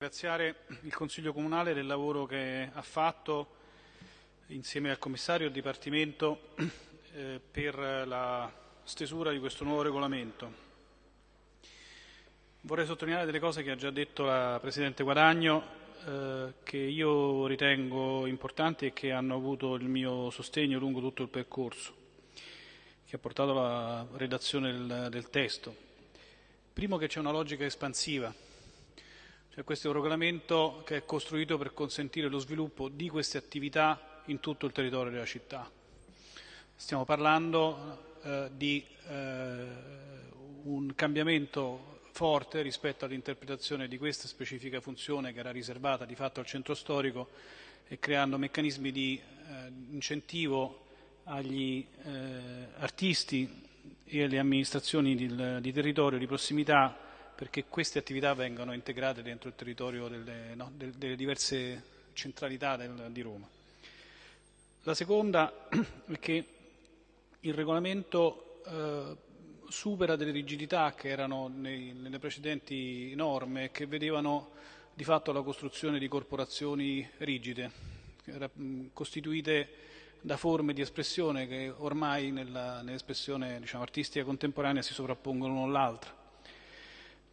ringraziare il Consiglio Comunale del lavoro che ha fatto insieme al Commissario e al Dipartimento eh, per la stesura di questo nuovo regolamento. Vorrei sottolineare delle cose che ha già detto la Presidente Guadagno eh, che io ritengo importanti e che hanno avuto il mio sostegno lungo tutto il percorso che ha portato alla redazione del, del testo. Primo che c'è una logica espansiva, cioè questo è un regolamento che è costruito per consentire lo sviluppo di queste attività in tutto il territorio della città. Stiamo parlando eh, di eh, un cambiamento forte rispetto all'interpretazione di questa specifica funzione che era riservata di fatto al centro storico e creando meccanismi di eh, incentivo agli eh, artisti e alle amministrazioni di, di, territorio di prossimità perché queste attività vengano integrate dentro il territorio delle, no, delle, diverse centralità del, di Roma. La seconda è che il regolamento eh, supera delle rigidità che erano nei, nelle precedenti norme che vedevano di fatto la costruzione di corporazioni rigide, costituite da forme di espressione che ormai nell'espressione diciamo, artistica contemporanea si sovrappongono l'una all'altra.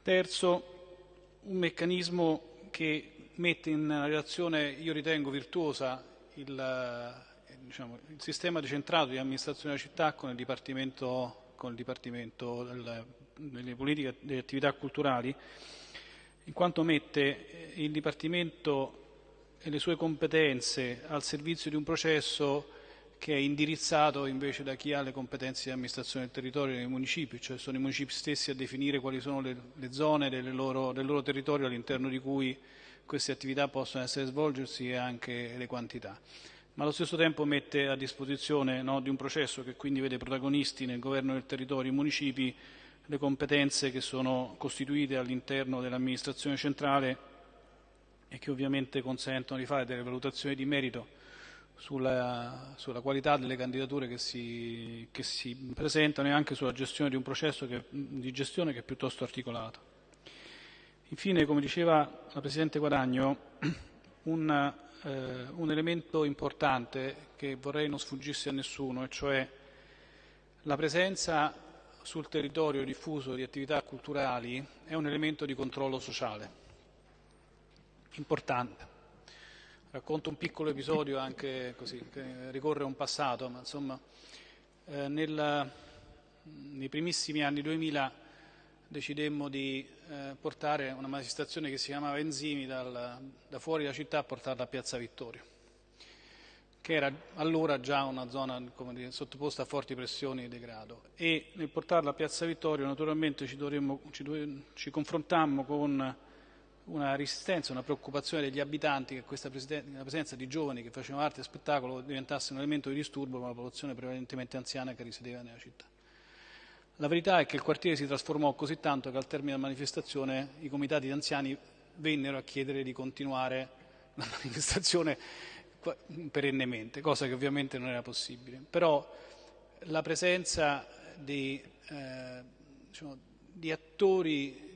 Terzo, un meccanismo che mette in relazione, io ritengo virtuosa, il, diciamo, il sistema decentrato di amministrazione della città con il Dipartimento con il Dipartimento delle politiche delle attività culturali, in quanto mette il Dipartimento e le sue competenze al servizio di un processo che è indirizzato invece da chi ha le competenze di amministrazione del territorio nei municipi, cioè sono i municipi stessi a definire quali sono le, le zone loro, del loro territorio all'interno di cui queste attività possono essere svolgersi e anche le quantità. Ma allo stesso tempo mette a disposizione no, di un processo che quindi vede protagonisti nel governo del territorio i municipi le competenze che sono costituite all'interno dell'amministrazione centrale e che ovviamente consentono di fare delle valutazioni di merito sulla, sulla qualità delle candidature che si, che si, presentano e anche sulla gestione di un processo che, di gestione che è piuttosto articolato. Infine, come diceva la Presidente Guadagno, un eh, un elemento importante che vorrei non sfuggisse a nessuno, e cioè la presenza sul territorio diffuso di attività culturali è un elemento di controllo sociale importante. Racconto un piccolo episodio anche così, che ricorre a un passato, ma insomma eh, nel, nei primissimi anni 2000 decidemmo di eh, portare una manifestazione che si chiamava Enzimi dal, da fuori la città a portarla a Piazza Vittorio, che era allora già una zona dire, sottoposta a forti pressioni e degrado. E nel portarla a Piazza Vittorio naturalmente ci, dovremmo, ci, ci confrontammo con una resistenza, una preoccupazione degli abitanti che questa la presenza di giovani che facevano arte e spettacolo diventasse un elemento di disturbo per una popolazione prevalentemente anziana che risiedeva nella città. La verità è che il quartiere si trasformò così tanto che al termine della manifestazione i comitati di anziani vennero a chiedere di continuare la manifestazione perennemente, cosa che ovviamente non era possibile. Però la presenza di, eh, diciamo, di attori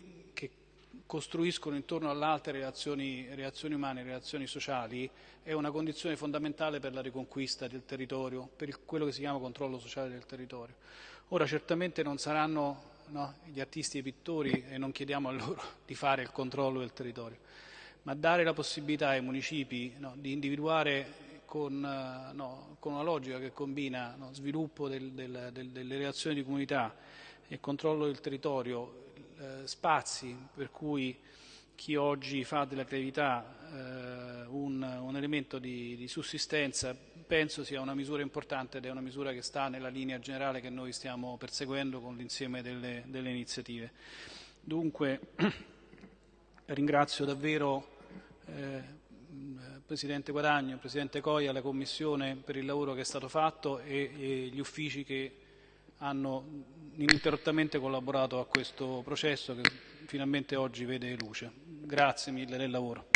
costruiscono intorno all'altre relazioni, relazioni umane, relazioni sociali, è una condizione fondamentale per la riconquista del territorio, per quello che si chiama controllo sociale del territorio. Ora certamente non saranno no, gli artisti e i pittori e non chiediamo a loro di fare il controllo del territorio, ma dare la possibilità ai municipi no, di individuare con, no, con, una logica che combina sviluppo del, del, del, delle relazioni di comunità e controllo del territorio, eh, spazi per cui chi oggi fa della creatività eh, un, un, elemento di, di, sussistenza penso sia una misura importante ed è una misura che sta nella linea generale che noi stiamo perseguendo con l'insieme delle, delle, iniziative. Dunque ringrazio davvero eh, Presidente Guadagno, Presidente Coia, la Commissione per il lavoro che è stato fatto e, e gli uffici che hanno ininterrottamente collaborato a questo processo che finalmente oggi vede luce. Grazie mille del lavoro.